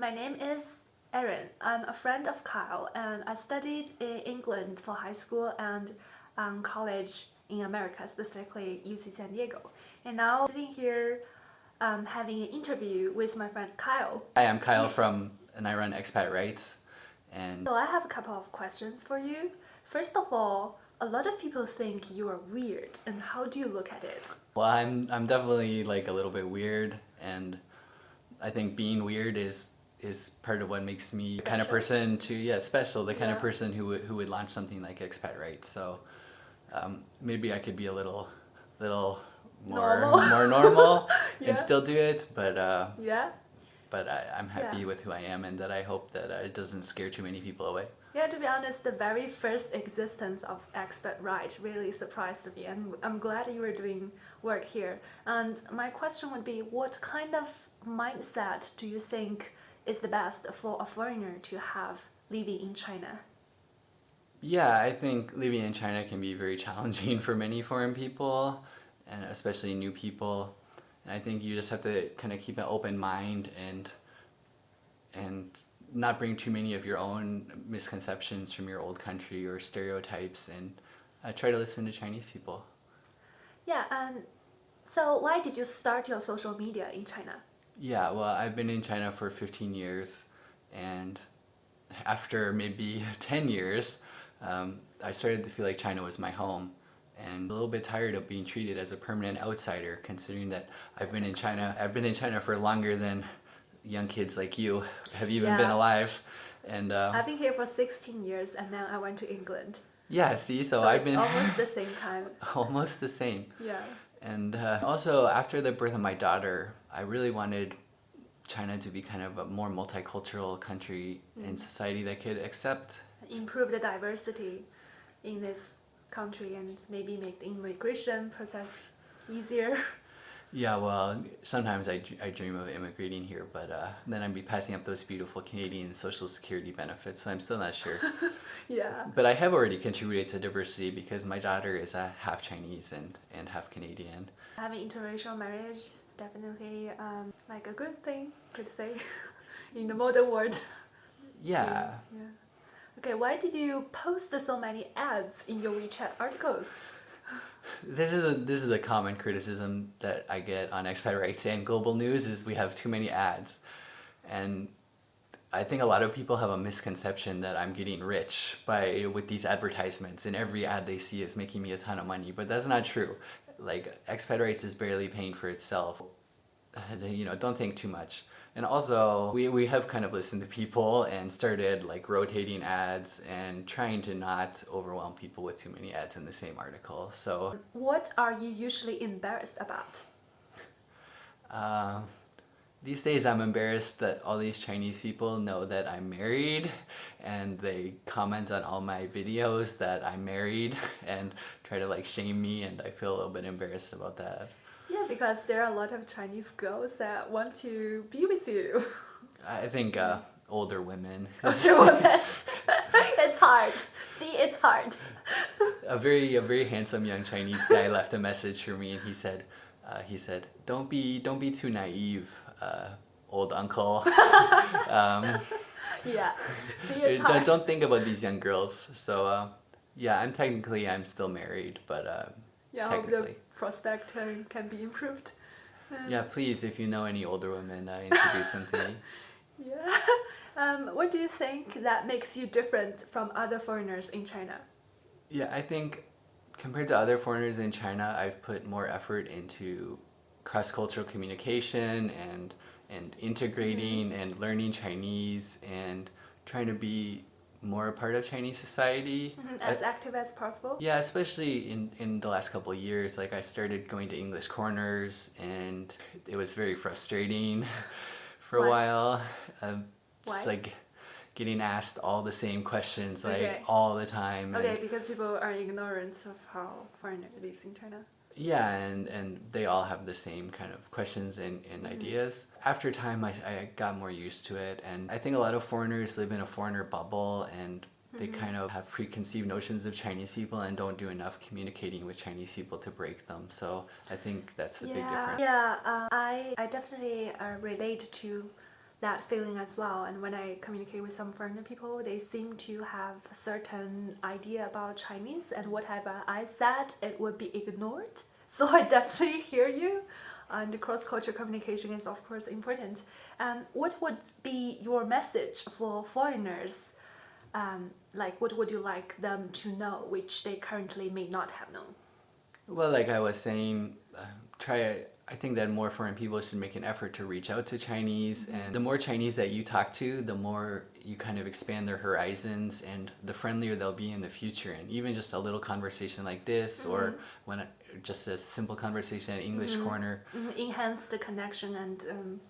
My name is Erin. I'm a friend of Kyle and I studied in England for high school and um, college in America, specifically UC San Diego. And now I'm sitting here um, having an interview with my friend Kyle. Hi, I'm Kyle from and I run Expat Rights. And So I have a couple of questions for you. First of all, a lot of people think you are weird and how do you look at it? well, I'm I'm definitely like a little bit weird, and I think being weird is is part of what makes me the kind of person to yeah special, the kind of person who would who would launch something like Expat right So um, maybe I could be a little little more Normal. more normal Yeah. and still do it, but uh, Yeah? but I, I'm happy Yeah. with who I am, and that I hope that uh, it doesn't scare too many people away. Yeah, to be honest, the very first existence of Expert Right really surprised me, and I'm glad you were doing work here. And my question would be, what kind of mindset do you think is the best for a foreigner to have living in China? Yeah, I think living in China can be very challenging for many foreign people, and especially new people. And I think you just have to kind of keep an open mind and and not bring too many of your own misconceptions from your old country or stereotypes, and uh, try to listen to Chinese people. Yeah, and so why did you start your social media in China? Yeah, well, I've been in China for 15 years, and after maybe 10 years, um, I started to feel like China was my home, and a little bit tired of being treated as a permanent outsider, considering that I've been in China. I've been in China for longer than young kids like you have even been alive, and uh, I've been here for 16 years, and then I went to England. yeah, see, so, So I've been almost the same time. almost the same. Yeah. And uh, also, after the birth of my daughter, I really wanted China to be kind of a more multicultural country and society that could accept. improve the diversity in this country and maybe make the immigration process easier. Yeah, well, sometimes I, I dream of immigrating here, but uh, then I'd be passing up those beautiful Canadian social security benefits, so I'm still not sure. yeah. but I have already contributed to diversity because my daughter is uh, half Chinese and, and half Canadian. Having interracial marriage is definitely um, like a good thing, could say, in the modern world. Yeah, Yeah. Okay, why did you post so many ads in your WeChat articles? This is a this is a common criticism that I get on Expat Rights and Global News is we have too many ads, and I think a lot of people have a misconception that I'm getting rich by with these advertisements, and every ad they see is making me a ton of money, but that's not true. Like Expat Rights is barely paying for itself. You know, don't think too much. And also, we, we have kind of listened to people and started like rotating ads and trying to not overwhelm people with too many ads in the same article. So What are you usually embarrassed about? Um, these days, I'm embarrassed that all these Chinese people know that I'm married and they comment on all my videos that I'm married and try to like shame me, and I feel a little bit embarrassed about that. Yeah, because there are a lot of Chinese girls that want to be with you. I think uh, older women. Older women. it's hard. See, it's hard. a very a very handsome young Chinese guy left a message for me, and he said, uh, he said, "Don't be don't be too naive, uh, old uncle. um, Yeah. See, don't, don't think about these young girls. So uh, yeah, I'm technically I'm still married, but uh, yeah, I hope the prospect can, can be improved. yeah, please if you know any older women, uh, introduce them to me. Yeah. Um, what do you think that makes you different from other foreigners in China? Yeah, I think compared to other foreigners in China, I've put more effort into cross-cultural communication and and integrating and learning Chinese and trying to be more a part of Chinese society. I- As active as possible? Yeah, especially in, in the last couple of years, like I started going to English corners and it was very frustrating for Why? a while. Um, just Why? like getting asked all the same questions like Okay. all the time. Okay, because people are ignorant of how foreigner lives in China. Yeah, and, and they all have the same kind of questions and, and ideas. After time, I, I got more used to it, and I think a lot of foreigners live in a foreigner bubble and they kind of have preconceived notions of Chinese people and don't do enough communicating with Chinese people to break them. So I think that's the big difference. Yeah, uh, I, I definitely uh, relate to that feeling as well. And when I communicate with some foreigner people, they seem to have a certain idea about Chinese, and whatever I said, it would be ignored. So I definitely hear you. And cross culture communication is, of course, important. Um, what would be your message for foreigners? Um, like, what would you like them to know, which they currently may not have known? Well, like I was saying, uh, try. I think that more foreign people should make an effort to reach out to Chinese, and the more Chinese that you talk to, the more you kind of expand their horizons, and the friendlier they'll be in the future. And even just a little conversation like this, or when just a simple conversation at English Corner, Mhm, enhance the connection and um,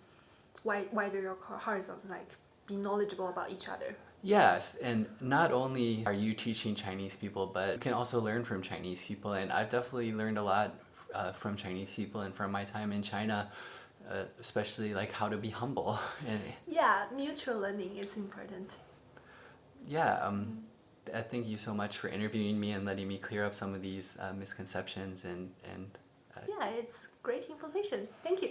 wi- wider your horizons, like be knowledgeable about each other. Yes, and not only are you teaching Chinese people, but you can also learn from Chinese people. And I've definitely learned a lot uh, from Chinese people and from my time in China, uh, especially like how to be humble. Yeah, mutual learning is important. yeah, um, uh, thank you so much for interviewing me and letting me clear up some of these uh, misconceptions and and Yeah, it's great information. Thank you.